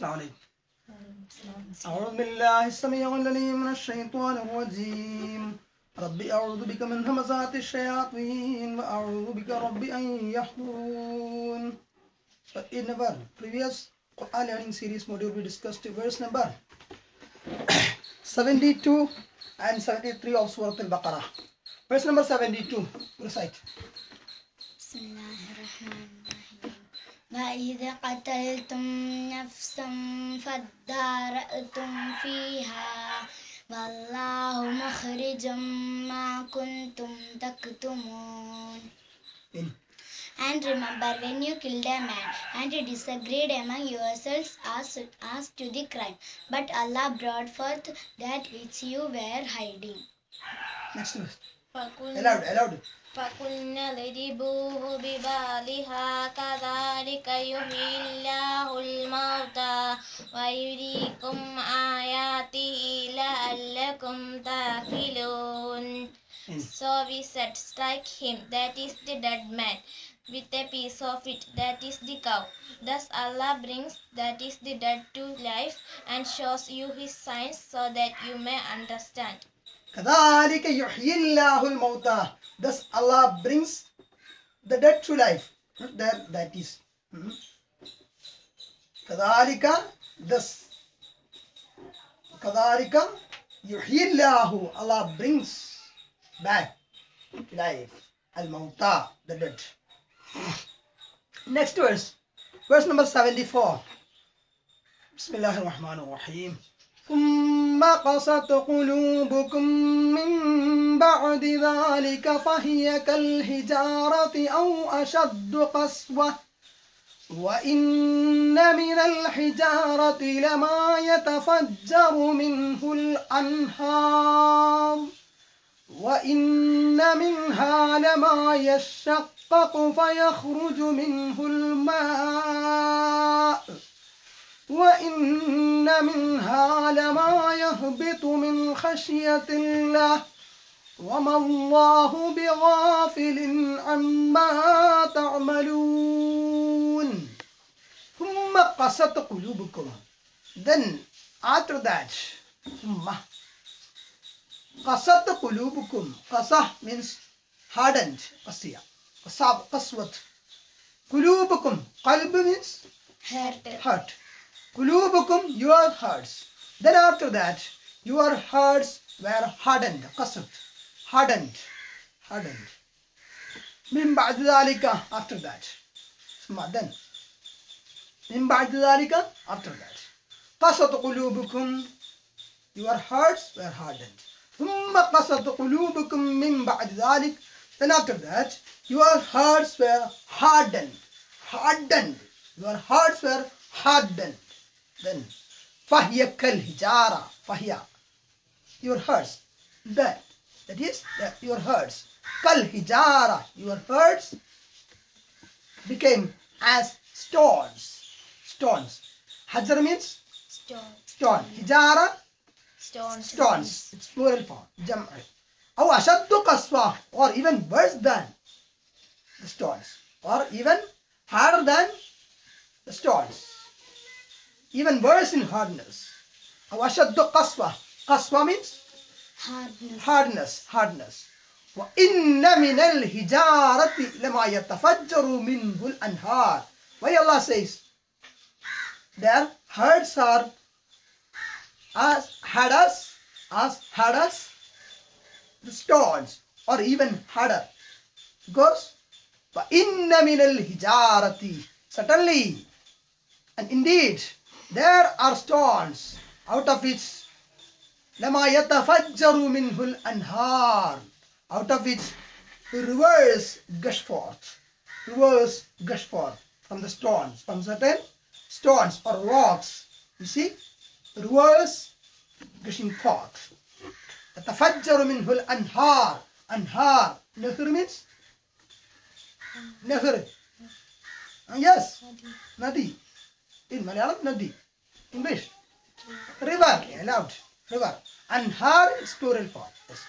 السلام عليكم أعوذ بالله السميع العليم من الشيطان الرجيم ربي أعوذ بك من همزات الشياطين وأعوذ بك ربي أن يحضرون In our previous Quran learning series module we discussed verse number 72 and 73 of Surah Al-Baqarah. Verse number 72, recite. بسم الله الرحمن الرحيم وإذا قتلتم نفسا فادارأتم فيها والله مخرج ما كنتم تكتمون In. And remember when you killed a man and you disagreed among yourselves as, as to the crime, but Allah brought forth that which you were hiding. Next verse. فقلنا Aloud, aloud. فقلنا اضربوه ببالها كذلك يحيي الله الموتى ويريكم آياته لعلكم تعقلون In. So we said, strike him, that is the dead man, with a piece of it, that is the cow. Thus Allah brings, that is the dead to life, and shows you his signs so that you may understand. كذلك يحيي الله الموتى Thus Allah brings the dead to life. That, that is. hmm. كذلك thus كذلك يحيي الله Allah brings back to life الموتى the dead. Next verse. Verse number 74. بسم الله الرحمن الرحيم ثم قست قلوبكم من بعد ذلك فهي كالحجارة أو أشد قسوة. وإن من الحجارة لما يتفجر منه الأنهار. وإن منها لما يشقق فيخرج منه الماء. وإن منها لما يهبط من خشية الله. وما الله بغافل عما تعملون. ثم قست قلوبكم. Then after that ثم قست قلوبكم. قسة means hardened. قسية قصاب قسوة قلوبكم. قلب means Hurt. heart. Kulubukum, your hearts. Then after that, your hearts were hardened. Qasat. Hardened. Hardened. Min ba'd dhalika, after that. ثم then. Min ba'd dhalika, after that. Qasat qulubukum, your hearts were hardened. ثم قسط قلوبكم من بعد ذلك then after that your hearts were hardened hardened your hearts were hardened then فهي كالحجارة فهي your hearts that that is that your hearts كالحجارة your hearts became as stones stones hajar means Stone, stone hijara stone, stones. It's plural form. Jam'i. أو أشد قسوة or even worse than the stones or even harder than the stones. Even worse in hardness. أو أشد قسوة. قسوة means Hardness. hardness. Hardness. وإن من الحجارة لما يتفجر منه الأنهار. Why Allah says their hearts are as hard as as hard as the stones or even harder because وإن من الحجارة certainly and indeed there are stones out of which لما يتفجر منه الأنهار out of which rivers gush forth rivers gush forth from the stones from certain stones or rocks you see rivers gushing forth تتفجر منه الأنهار أنهار نهر means نهر Ah, yes nadi in Malayalam nadi English. River, allowed. River. Anhar is plural form. Yes.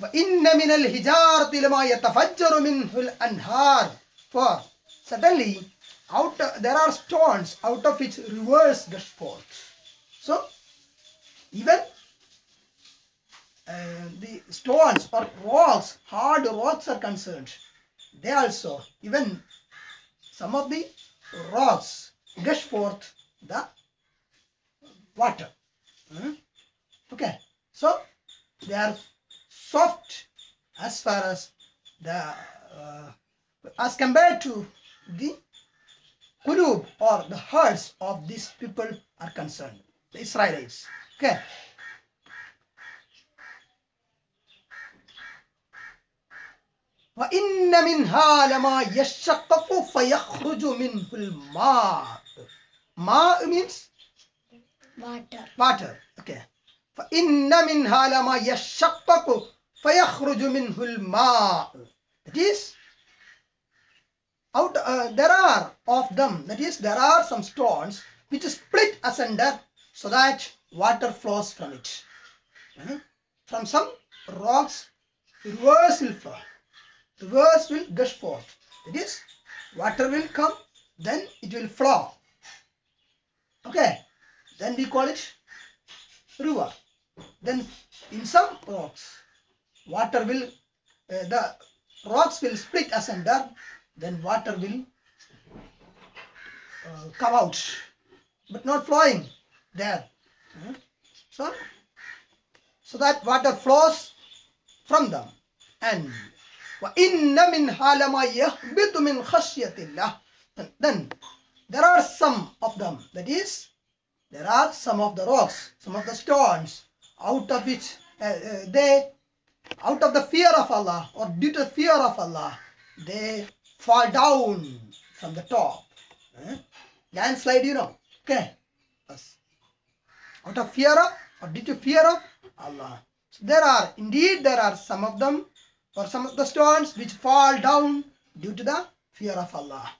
وَإِنَّ مِنَ الْحِجَارَةِ لَمَا يَتَفَجَّرُ مِنْهُ الْأَنْهَارُ For suddenly, out there are stones out of which rivers gush forth. So, even uh, the stones or rocks, hard rocks are concerned. They also, even some of the rocks gush forth the water. Hmm? Okay, so they are soft as far as the uh, as compared to the qulub or the hearts of these people are concerned, the Israelites. Okay. وإن منها لما يشقق فيخرج منه الماء. ماء means Water. water. Okay. فإن منها لما يشقق فيخرج منه الماء. That is, out uh, there are of them. That is, there are some stones which split asunder so that water flows from it. Uh, From some rocks, rivers will flow. Rivers will gush forth. That is, water will come, then it will flow. Okay. Then we call it river. Then in some rocks, water will, uh, the rocks will split asunder, then water will uh, come out, but not flowing there. Uh, So, so that water flows from them. And وَإِنَّ مِنْهَا لَمَا يَهْبِطُ مِنْ خَشْيَةِ اللَّهِ Then- Then there are some of them, that is, there are some of the rocks, some of the stones, out of which uh, uh, they, out of the fear of Allah or due to fear of Allah, they fall down from the top. Eh? Landslide, you know. Okay. Yes. Out of fear of or due to fear of Allah. So there are, indeed, there are some of them or some of the stones which fall down due to the fear of Allah.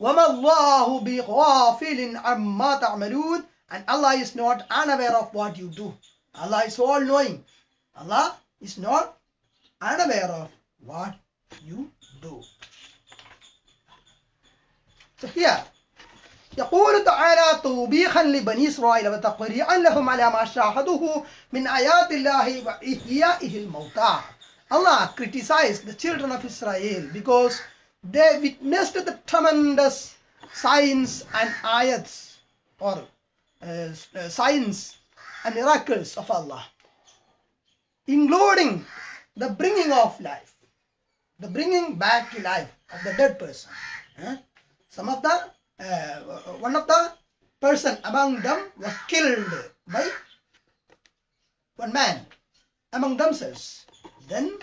وَمَا اللَّهُ بِغَافِلٍ عَمَّا تَعْمَلُونَ And Allah is not unaware of what you do. Allah is all knowing. Allah is not unaware of what you do. So here, يقول تعالى توبيخا لبني إسرائيل وتقريعا لهم على ما شاهدوه من آيات الله وإحيائه الموتى Allah criticized the children of Israel because they witnessed the tremendous signs and ayats or uh, uh, signs and miracles of Allah including the bringing of life the bringing back to life of the dead person some of the uh, one of the person among them was killed by one man among themselves. Then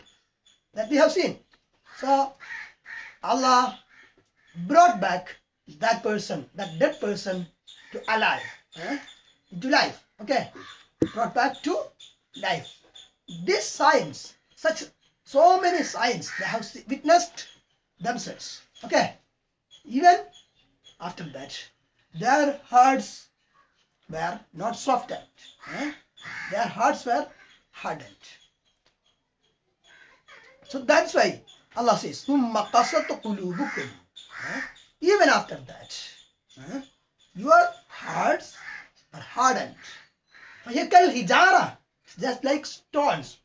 that we have seen. So Allah brought back that person that dead person to alive eh? to life okay brought back to life these signs such so many signs they have witnessed themselves okay even after that their hearts were not softened eh? their hearts were hardened so that's why Allah says ثُمَّ قَسَتْ قُلُوبُكُمْ eh? even after that eh? your hearts are hardened فهي كالحجارة just like stones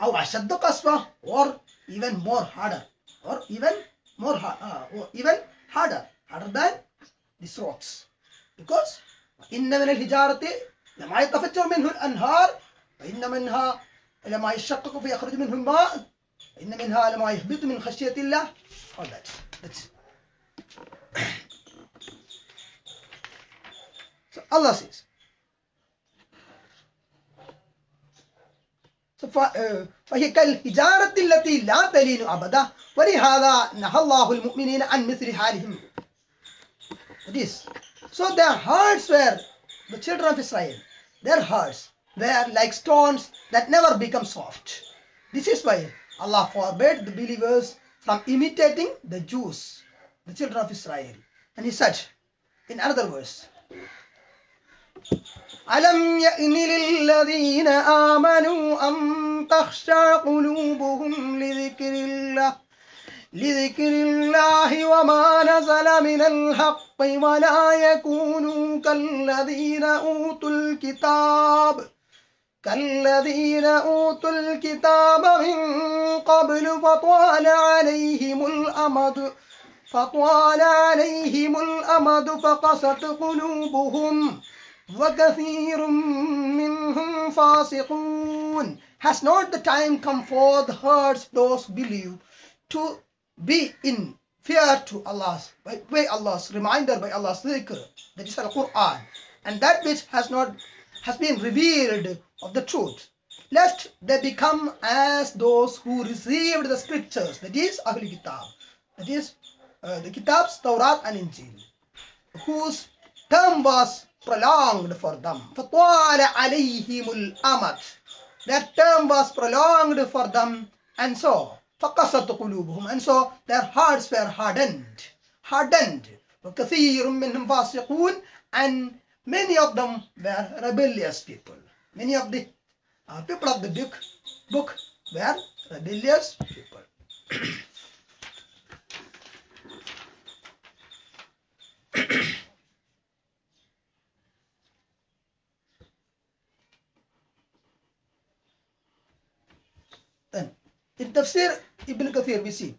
أو أشد قسوة or even more harder or even more uh, or even harder harder than these rocks because إن من الحجارة لما يتفجر منه الأنهار وإن منها لما يشقق فيخرج منه الماء وإن منها لما يهبط من خشية الله all that that's so Allah says uh, فهي كالحجارة التي لا تلين أبدا ولهذا نهى الله المؤمنين عن مثل حالهم this so their hearts were the children of Israel their hearts were like stones that never become soft this is why Allah forbade the believers from imitating the Jews the children of Israel and he said in another verse ألم يأن للذين آمنوا أن تخشع قلوبهم لذكر الله لذكر الله وما نزل من الحق ولا يكونوا كالذين أوتوا الكتاب كالذين أوتوا الكتاب من قبل فطال عليهم الأمد فطال عليهم الأمد فقست قلوبهم وكثير منهم فاسقون Has not the time come for the hearts those believe to be in fear to Allah's by, by Allah's reminder by Allah's dhikr that is Al-Quran and that which has not has been revealed of the truth lest they become as those who received the scriptures that is Ahlul Kitab that is uh, the Kitabs Tawrat and Injil whose term was prolonged for them فطال عليهم الأمد that term was prolonged for them and so فقست قلوبهم and so their hearts were hardened hardened وكثير منهم فاسقون and many of them were rebellious people many of the uh, people of the book book were rebellious people then in tafsir ibn kathir we see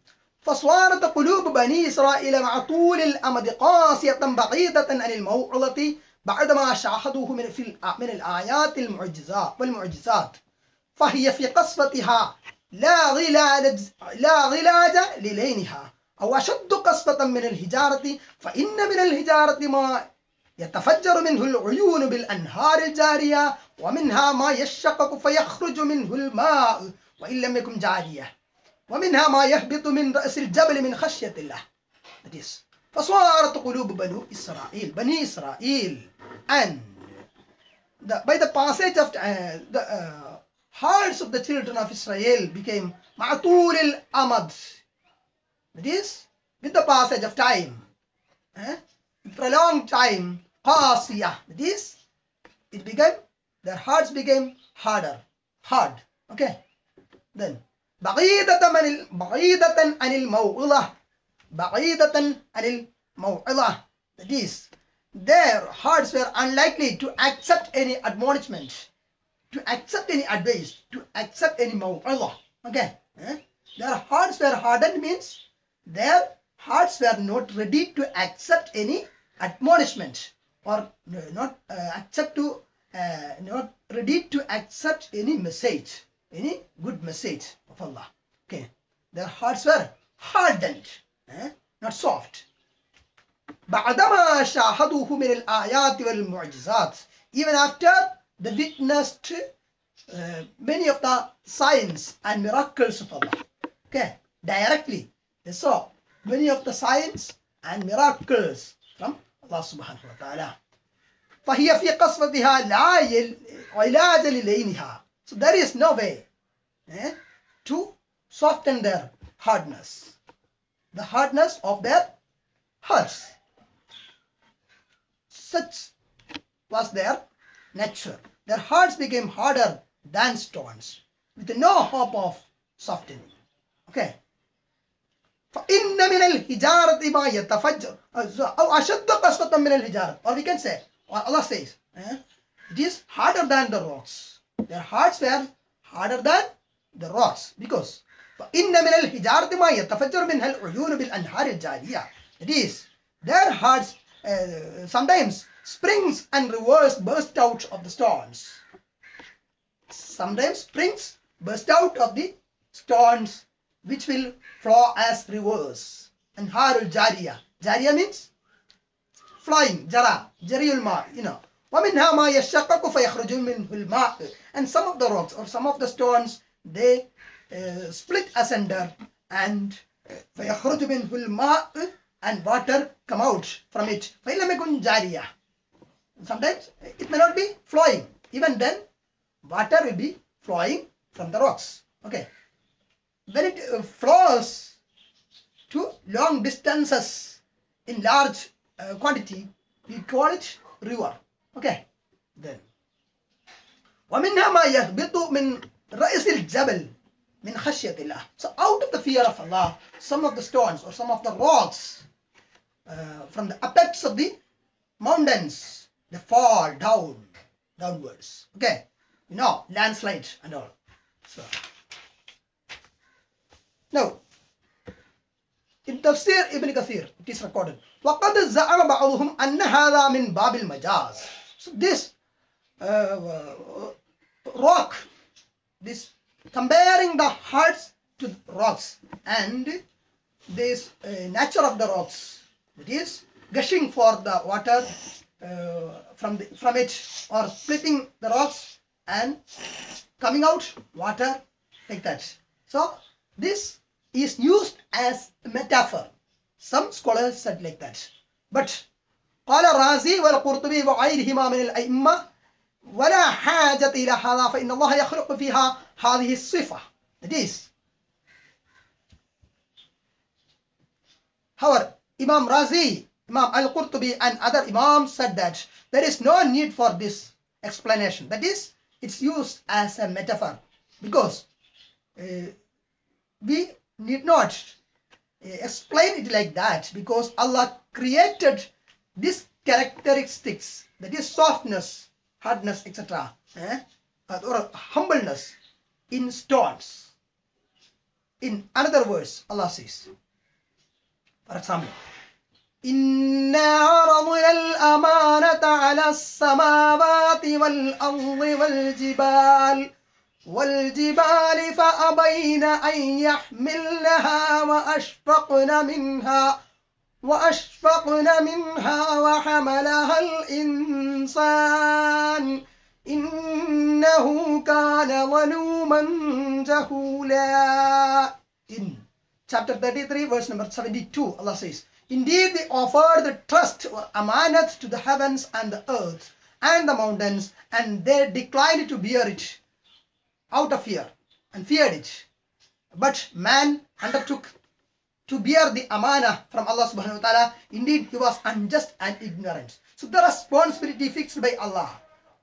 فصارت قلوب بني إسرائيل مع طول الأمد قاسية بعيدة عن الموعظة بعدما شاهدوه من في من الآيات المعجزات والمعجزات فهي في قصفتها لا غلاج لا غلاج للينها أو أشد قصفة من الهجارة فإن من الهجارة ما يتفجر منه العيون بالأنهار الجارية ومنها ما يشقق فيخرج منه الماء وإن لم يكن جارية ومنها ما يهبط من رأس الجبل من خشية الله. That is, فصارت قلوب بنو إسرائيل بني إسرائيل and the, by the passage of uh, the uh, hearts of the children of Israel became معطول الأمد that is with the passage of time eh? prolonged time قاسية that is it became their hearts became harder hard okay then بعيدة من بعيدة عن الموعظة ba'idatan anil maw'idah. That is, their hearts were unlikely to accept any admonishment, to accept any advice, to accept any maw'idah. Okay. Eh? Their hearts were hardened means their hearts were not ready to accept any admonishment or not uh, accept to uh, not ready to accept any message any good message of Allah okay their hearts were hardened not soft. بعدما شاهدوه من الآيات والمعجزات even after they witnessed uh, many of the signs and miracles of Allah. Okay, directly they saw many of the signs and miracles from Allah subhanahu wa ta'ala. فهي في قصفتها لا علاج للينها so there is no way eh, to soften their hardness. The hardness of their hearts. Such was their nature. Their hearts became harder than stones, with no hope of softening. Okay. فإن من الحجارة ما يتفجر أو أشد قسوة من الحجارة or we can say or Allah says eh, it is harder than the rocks their hearts were harder than the rocks because فإن من الحجارة ما يتفجر منها العيون بالأنهار الجارية it is their hearts uh, sometimes springs and rivers burst out of the stones sometimes springs burst out of the stones which will flow as rivers أنهار الجارية جارية means flying جرى جري الماء you know ومنها ما يشقق فيخرج منه الماء and some of the rocks or some of the stones they uh, split asunder and فيخرج منه الماء and water come out from it فإن لم يكن جارية sometimes it may not be flowing even then water will be flowing from the rocks okay when it uh, flows to long distances in large uh, quantity we call it river okay then ومنها ما يهبط من رأس الجبل min khashyatillah. So out of the fear of Allah, some of the stones or some of the rocks uh, from the apex of the mountains, they fall down, downwards. Okay, you know, landslide and all. So now, in Tafsir Ibn Kathir, it is recorded. وقد زعم بعضهم أن هذا من باب المجاز. So this uh, rock, this comparing the hearts to rocks and this uh, nature of the rocks, that is gushing for the water uh, from the, from it or splitting the rocks and coming out water like that. So this is used as a metaphor. Some scholars said like that. But قال الرازي والقرطبي وغيرهما من الأئمة ولا حاجة إلى هذا فإن الله يخلق فيها هذه الصفة. That is, however, Imam Razi, Imam Al-Qurtubi and other Imams said that there is no need for this explanation. That is, it's used as a metaphor because uh, we need not uh, explain it like that because Allah created these characteristics that is softness, hardness, etc. eh, or humbleness in stones. In another words, Allah says, for example, إنا عرضنا الأمانة على السماوات والأرض والجبال والجبال فأبين أن يحملنها وأشفقن منها وأشفقن منها وحملها الإنسان إنه كان ظلوما جهولا In chapter 33 verse number 72 Allah says Indeed they offered the trust or amanat to the heavens and the earth and the mountains and they declined to bear it out of fear and feared it. But man undertook to bear the amana from Allah subhanahu wa ta'ala. Indeed, he was unjust and ignorant. So the responsibility fixed by Allah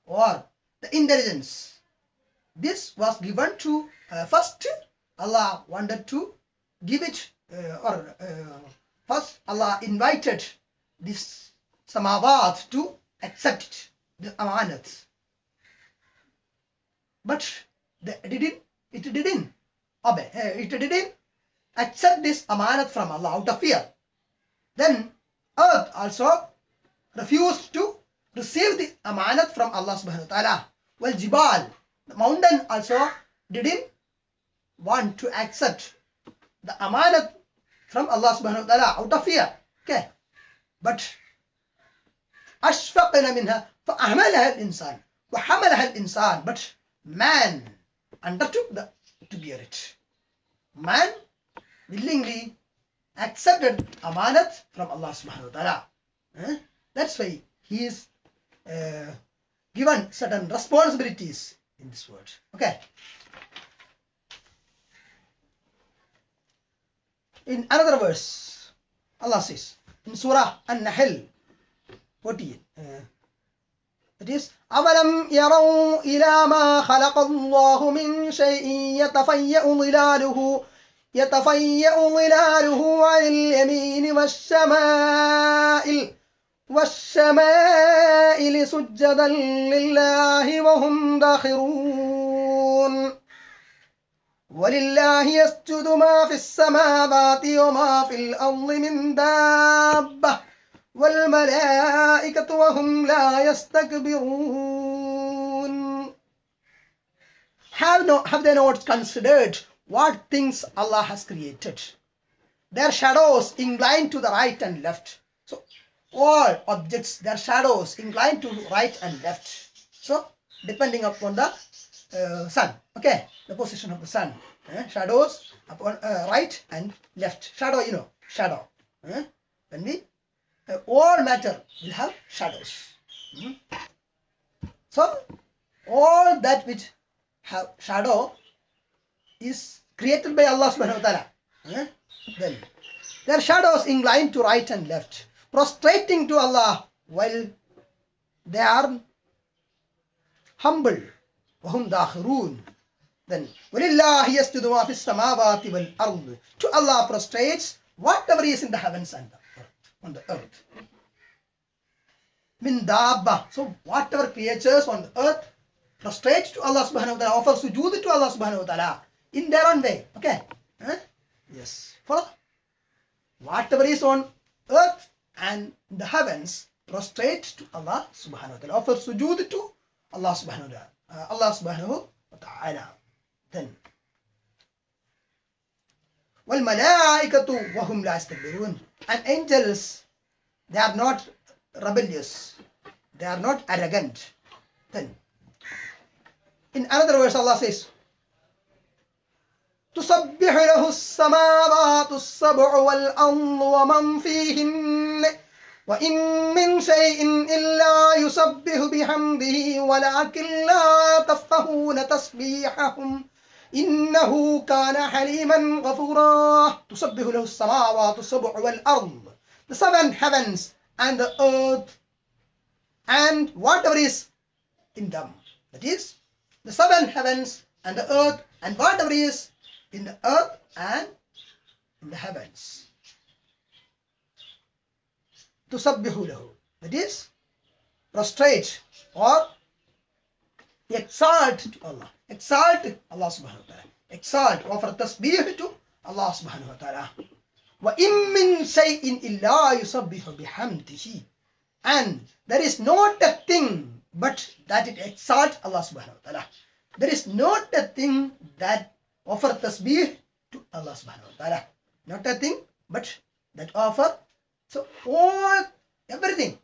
or the intelligence. This was given to uh, first Allah wanted to give it uh, or uh, first Allah invited this samawat to accept it, the amanat. But they didn't, it didn't obey, uh, it didn't accept this amanat from Allah out of fear. Then earth also refused to receive the amanat from Allah subhanahu wa ta'ala. Well, Jibal, the mountain also didn't want to accept the amanat from Allah subhanahu wa ta'ala out of fear. Okay. But أشفقنا منها فأهملها الإنسان وحملها الإنسان but man undertook the, to bear it. Man willingly accepted amanat from Allah subhanahu wa ta'ala. Eh? That's why he is uh, given certain responsibilities in this world. Okay. In another verse, Allah says in Surah An-Nahl 14, uh, it is أَوَلَمْ يَرَوْا إِلَى مَا خَلَقَ اللَّهُ مِنْ شَيْءٍ يَتَفَيَّأُ ظِلَالُهُ يتفيأ ظلاله عن اليمين والشمائل والشمائل سجدا لله وهم داخرون. ولله يسجد ما في السماوات وما في الأرض من دابة والملائكة وهم لا يستكبرون. Have, no, have they not considered what things Allah has created? Their shadows inclined to the right and left. So all objects, their shadows inclined to right and left. So depending upon the uh, sun, okay, the position of the sun, eh? shadows upon uh, right and left. Shadow, you know, shadow. eh? When we uh, all matter will have shadows. Mhm. So all that which have shadow is created by Allah subhanahu wa ta'ala. Eh? Then their shadows inclined to right and left, prostrating to Allah while they are humble. وهم داخرون then وَلِلَّهِ يَسْجُدُ مَا فِي السَّمَاوَاتِ وَالْأَرْضِ To Allah prostrates whatever is in the heavens and the earth. On the earth. Min dabba. So whatever creatures on the earth prostrate to Allah subhanahu wa ta'ala, offer sujood to Allah subhanahu wa ta'ala In their own way. Okay? Huh? Yes. Follow? Whatever is on earth and the heavens prostrate to Allah subhanahu wa ta'ala. Offer sujood to Allah subhanahu wa ta'ala. Uh, Allah subhanahu wa ta'ala. Then وَالْمَلَائِكَةُ وَهُمْ لَا يَسْتَكْبِرُونَ And angels, they are not rebellious. They are not arrogant. Then, in another verse, Allah says, تسبح له السماوات السبع والأرض ومن فيهن وإن من شيء إلا يسبح بحمده ولكن لا تفقهون تسبيحهم إنه كان حليما غفورا تسبح له السماوات السبع والأرض The seven heavens and the earth and whatever is in them. That is, the seven heavens and the earth and whatever is in the earth and in the heavens. Tusabbihu lahu. That is, prostrate or exalt to Allah. Exalt Allah subhanahu wa ta'ala. Exalt, offer tasbih to Allah subhanahu wa ta'ala. وَإِن مِّن شَيْءٍ إِلَّا يُسَبِّحُ بِحَمْدِهِ And there is not a thing but that it exalts Allah subhanahu wa ta'ala. There is not a thing that offer tasbih to Allah subhanahu wa ta'ala. Not a thing but that offer. So all, everything,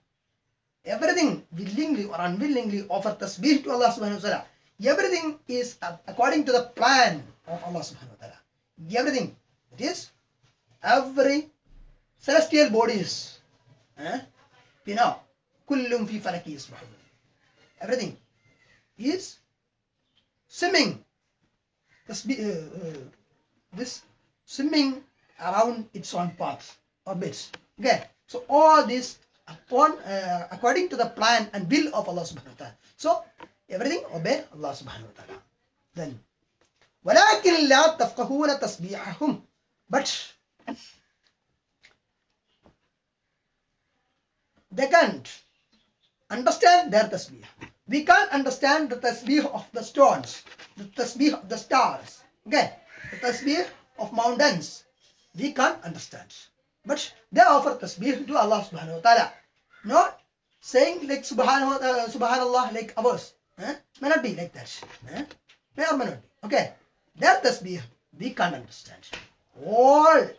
everything willingly or unwillingly offer tasbih to Allah subhanahu wa ta'ala. Everything is according to the plan of Allah subhanahu wa ta'ala. Everything. It is every celestial bodies. Eh? You know, kullum fi falaki. Everything is swimming. Tasbih, uh, uh, this swimming around its own path, orbits. Okay. So all this upon uh, according to the plan and will of Allah subhanahu wa ta'ala. So everything obey Allah subhanahu wa ta'ala. Then ولكن لا تفقهون تسبيحهم but they can't understand their tasbih. we can't understand the tasbih of the stones, the tasbih of the stars, okay, the tasbih of mountains. We can't understand. But they offer tasbih to Allah subhanahu wa ta'ala. Not saying like subhanahu, uh, subhanallah like ours. Eh? May not be like that. Eh? May or may not be. Okay. Their tasbih, we can't understand. All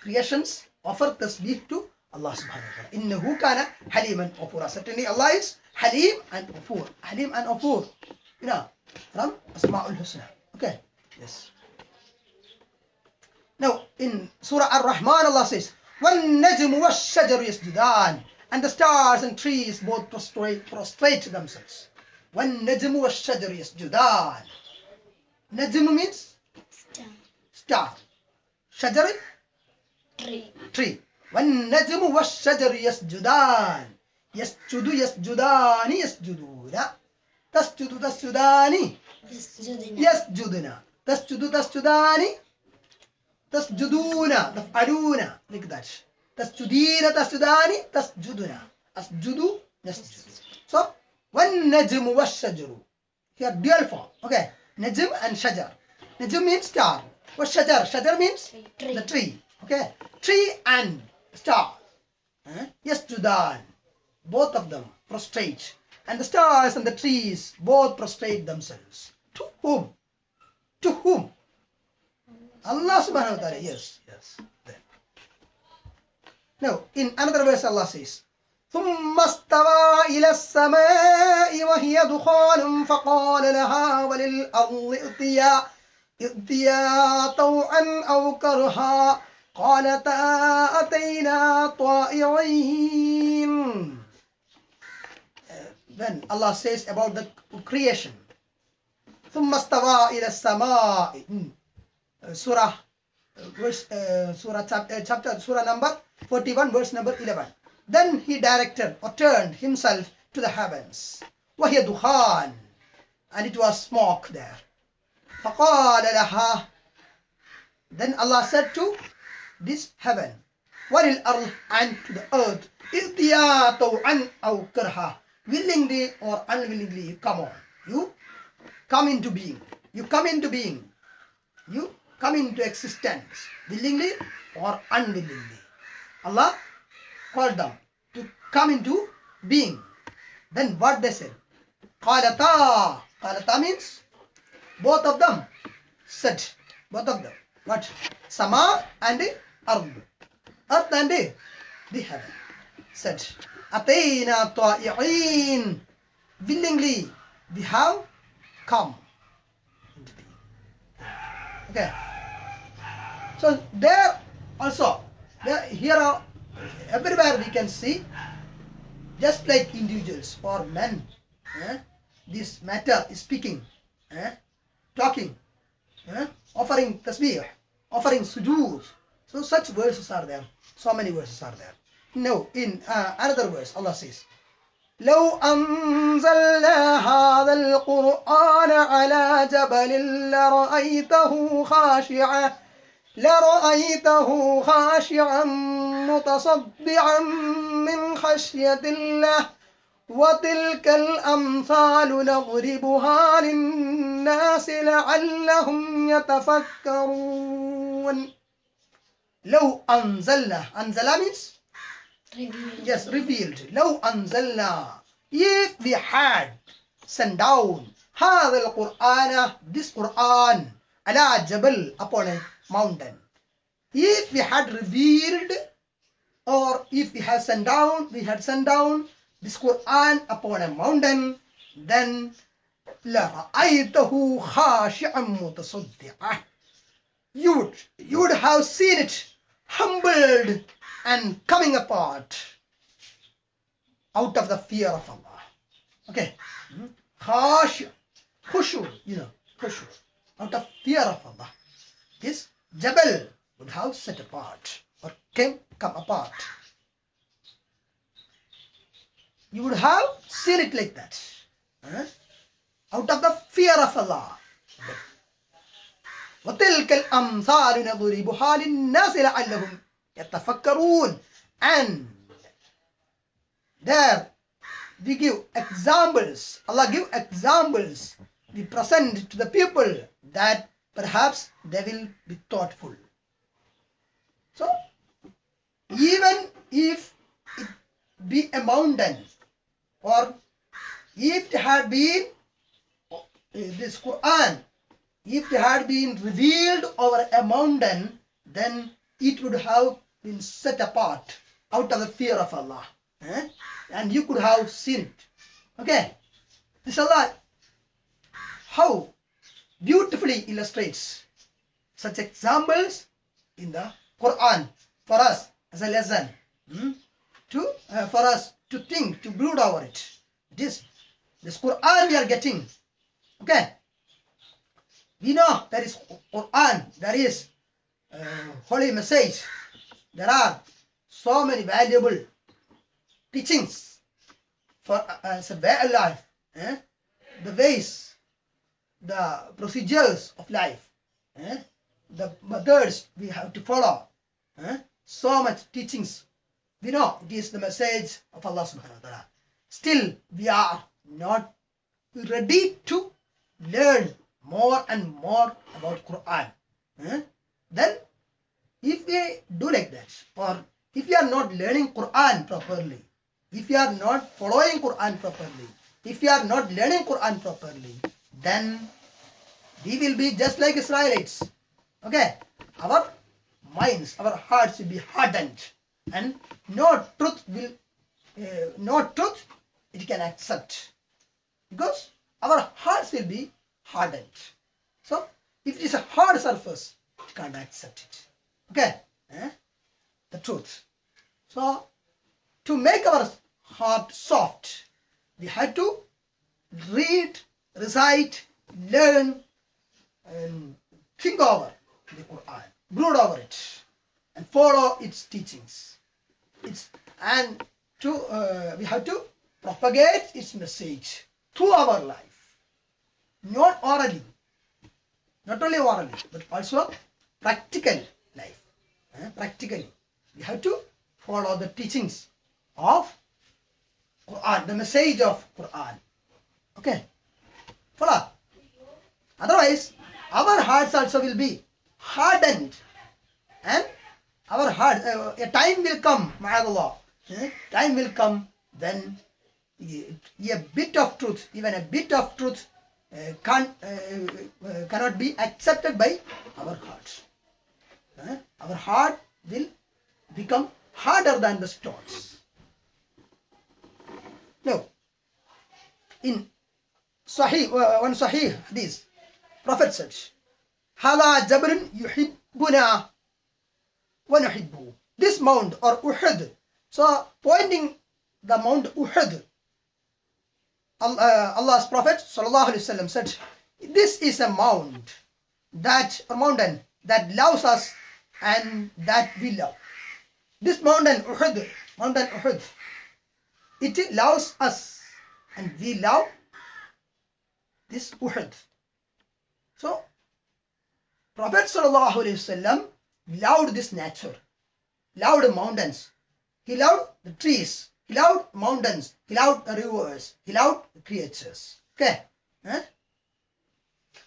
creations offer tasbih to Allah subhanahu wa ta'ala. Innahu kana haliman. Certainly Allah is halim and ghafur. Halim and ghafur. You know, from Asma'ul Husna. Okay. Yes. Now, in Surah Ar-Rahman, Allah says, وَالنَّجْمُ وَالشَّجَرُ يَسْجُدَانِ And the stars and trees both prostrate, prostrate themselves. وَالنَّجْمُ وَالشَّجَرُ يَسْجُدَانِ Najm means Star. star. Shajar, Tree. tree. وَالنَّجْمُ وَالشَّجَرُ يَسْجُدَانِ يَسْجُدُ يَسْجُدَانِ يَسْجُدُونَ. تَسْجُدُ تَسْجُدَانِ. يسجدنا تسجد تسجدان. تسجدون. تفعلون. that تسجدين تسجدان. تسجدنا أسجد. نسجد so والنجم والشجر. Here dual form okay. نجم and شجر. نجم means star. والشجر. شجر means Tree. the tree. Okay. Tree and star? يسجدان. both of them prostrate and the stars and the trees both prostrate themselves to whom to whom Allah subhanahu wa ta'ala yes yes Then. now in another verse Allah says ثم استوى إلى السماء وهي دخان فقال لها وللأرض ائتيا ائتيا طوعا أو كرها قالتا أتينا طائعين Uh, Then Allah says about the creation ثم استوى إلى السماء Hmm. Uh, Surah uh, verse uh, Surah chap- uh, chapter Surah number 41 verse number 11 then he directed or turned himself to the heavens وهي دخان and it was smoke there فقال لها then Allah said to this heaven وللأرض and to the earth إذيا طوعا أو كرها willingly or unwillingly you come on. You come into being. You come into being. You come into existence willingly or unwillingly. Allah called them to come into being. Then what they said? Qalata qalata means both of them said both of them. What? Sama and ard. Earth and the heaven said atayna ta'i'in willingly. We have come. Okay. So there also there here are everywhere we can see just like individuals or men eh, this matter is speaking eh, talking eh, offering tasbih offering sujood. So such verses are there. So many verses are there no in uh, another verse allah says لو أنزلنا هذا القرآن على جبل لرأيته خاشعا لرأيته خاشعا متصدعا من خشية الله وتلك الأمثال نضربها للناس لعلهم يتفكرون لو أنزلنا أنزل means Revealed. yes revealed لو أنزلنا if we had sent down هذا القرآن this Quran على جبل upon a mountain if we had revealed or if we had sent down we had sent down this Quran upon a mountain then لرأيته خاشعا متصدعا you would you would have seen it humbled and coming apart out of the fear of Allah. Okay. Khash, khushu, you know, khushu, out of fear of Allah. This Jabal would have set apart or came come apart. You would have seen it like that. huh? Out of the fear of Allah. وتلك الأمثال نضربها للناس لعلهم يتفكرون and there we give examples Allah give examples we present to the people that perhaps they will be thoughtful so even if it be a mountain or if it had been uh, this Quran if it had been revealed over a mountain then it would have been set apart out of the fear of Allah. eh? And you could have seen it. Okay? This Allah, how beautifully illustrates such examples in the Quran for us as a lesson. hmm, To, uh, for us to think, to brood over it. This, this Quran we are getting. Okay? We know there is Quran, there is uh, holy message. There are so many valuable teachings for uh, as a way of life. eh? The ways, the procedures of life, eh? the methods we have to follow. eh? So much teachings. We know it is the message of Allah subhanahu wa ta'ala. Still, we are not ready to learn more and more about Quran. eh? Then if we do like that or if you are not learning quran properly if you are not following quran properly if you are not learning quran properly then we will be just like israelites. Okay? Our minds our hearts will be hardened and no truth will uh, no truth it can accept because our hearts will be hardened. So if it is a hard surface it can't accept it Okay, eh? the truth. So, to make our heart soft, we have to read, recite, learn, and think over the Quran, brood over it, and follow its teachings. It's and to uh, we have to propagate its message through our life, not orally, Not only orally, but also practical life. Eh, Practically. We have to follow the teachings of Quran, the message of Quran. Okay. Follow. Otherwise, our hearts also will be hardened. And our heart, uh, a time will come, ma'adallah. eh, Time will come when a bit of truth, even a bit of truth, uh, can't, uh, cannot be accepted by our hearts. Eh, Our heart will become harder than the stones. Now, in Sahih, uh, one Sahih hadith, Prophet said, هذا جبل يحبنا ونحبه. This mount or Uhud. So pointing the Mount Uhud, Al- uh, Allah's Prophet sallallahu alaihi wasallam said, "This is a mount that a mountain that loves us and that we love. This mountain Uhud, mountain Uhud, it loves us and we love this Uhud. So, Prophet sallallahu alaihi wasallam loved this nature, loved mountains, he loved the trees, he loved mountains, he loved the rivers, he loved the creatures. Okay. Huh?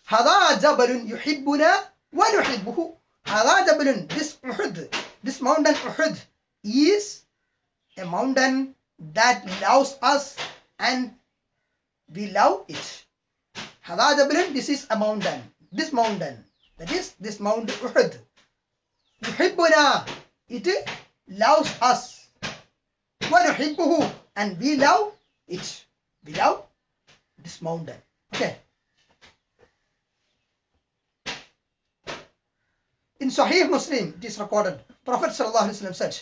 هذا جبل يحبنا ونحبه هذا جبل this Uhud this mountain Uhud is a mountain that loves us and we love it هذا جبل this is a mountain this mountain that is this Mount Uhud يحبنا it loves us ونحبه and we love it we love this mountain okay In Sahih Muslim it is recorded Prophet wasallam said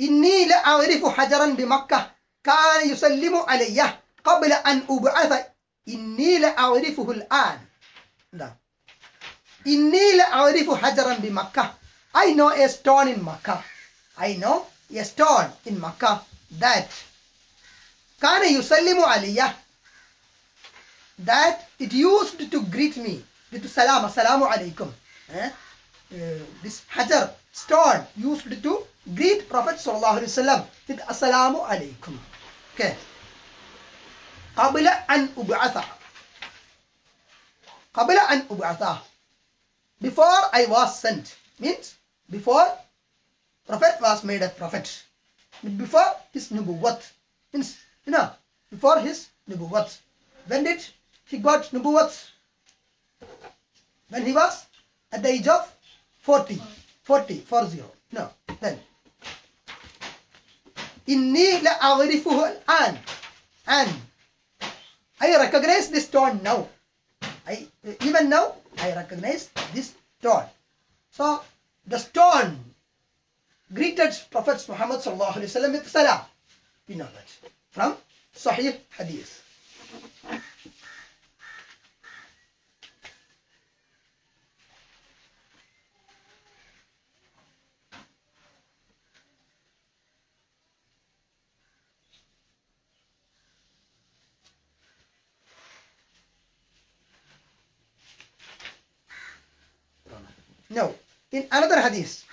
إني لأعرف حجرا بمكة كان يسلم علي قبل أن أبعث إني لأعرفه الآن نعم. إني لأعرف حجرا بمكة I know a stone in Makkah I know a stone in Makkah that كان يسلم علي that it used to greet me with salam assalamu alaikum eh? Uh, this hajar stone used to greet prophet sallallahu alaihi wasallam with assalamu alaikum okay قبل أن أبعث قبل أن أبعث before I was sent means before prophet was made a prophet before his nubuwat means you know before his nubuwat when did he got nubuwat when he was at the age of 40 40 40 no then إني لأعرفه الآن and I recognize this stone now I even now I recognize this stone so the stone greeted Prophet Muhammad sallallahu alaihi wasallam with salam we know that from Sahih Hadith Now, in another hadith,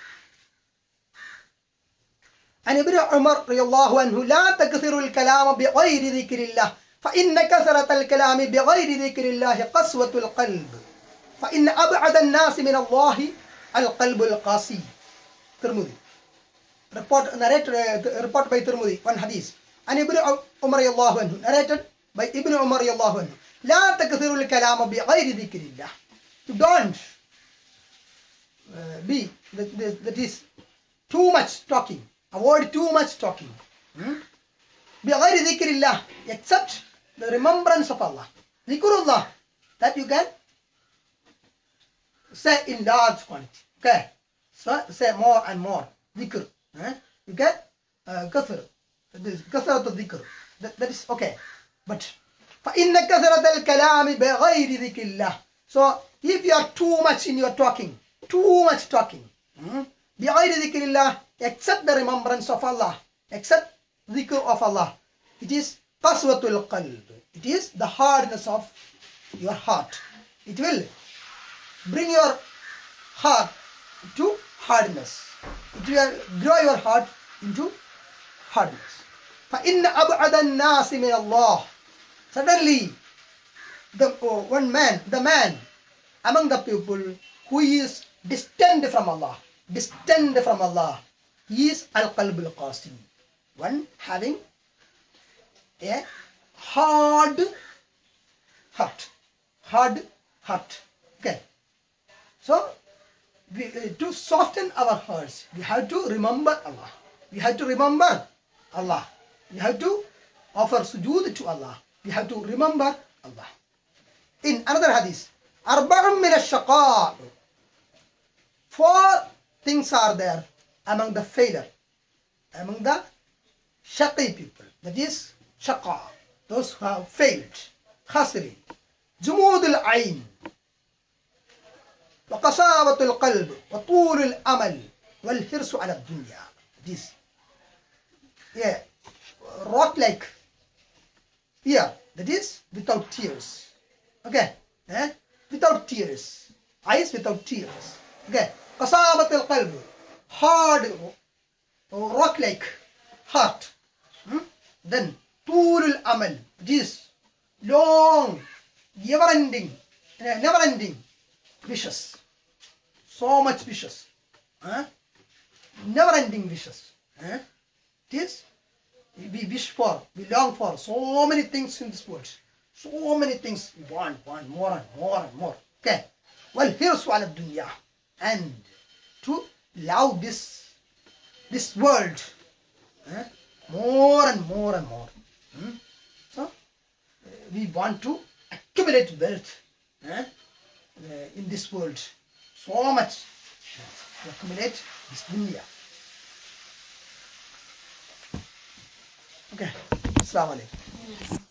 عن ابن عمر رضي الله عنه لا تكثروا الكلام بغير ذكر الله فإن كثرة الكلام بغير ذكر الله قسوة القلب فإن أبعد الناس من الله القلب القاسي. ترمذي. Report narrated uh, report by Tirmidhi one hadith. ابن عمر رضي الله عنه narrated by ابن عمر رضي الله عنه لا تكثروا الكلام بغير ذكر الله. You don't uh, be that, that, that is too much talking avoid too much talking hmm? بغير ذكر الله except the remembrance of Allah ذكر الله that you can say in large quantity okay so say more and more ذكر eh? you get uh, كثر this كثرة الذكر that, that is okay but فإن كثرة الكلام بغير ذكر الله so if you are too much in your talking too much talking hmm? بغير ذكر الله except the remembrance of Allah except dhikr of Allah it is qaswatul qalb it is the hardness of your heart it will bring your heart to hardness. It will grow your heart into hardness. فإن أبعد الناس من الله Suddenly, the oh, one man, the man among the people who is distant from Allah, distant from Allah, he is al-qalb al-qasim, one having a hard heart, hard heart. Okay. So, we, uh, to soften our hearts, we have to remember Allah. We have to remember Allah. We have to offer sujood to Allah. We have to remember Allah. In another hadith, أربع من الشقاء Four things are there among the failure, among the shaqi people. That is shaqa, those who have failed. خاسرين جمود العين وقساوة القلب وطول الأمل والحرص على الدنيا. This, yeah, rock like ear, that is without tears. Okay, eh? without tears. Eyes without tears. Okay, قساوة القلب, hard, rock like heart. Hmm? Then طول الأمل, this long, never ending, never ending wishes. So much wishes. Huh? Never ending wishes. Huh? This we wish for, we long for so many things in this world. So many things we want, want more and more and more. Okay. Well, here's one of dunya. And to love this this world eh, more and more and more. Hmm? So uh, we want to accumulate wealth eh, uh, in this world. So much to accumulate this dunya. Okay. Assalamu alaikum.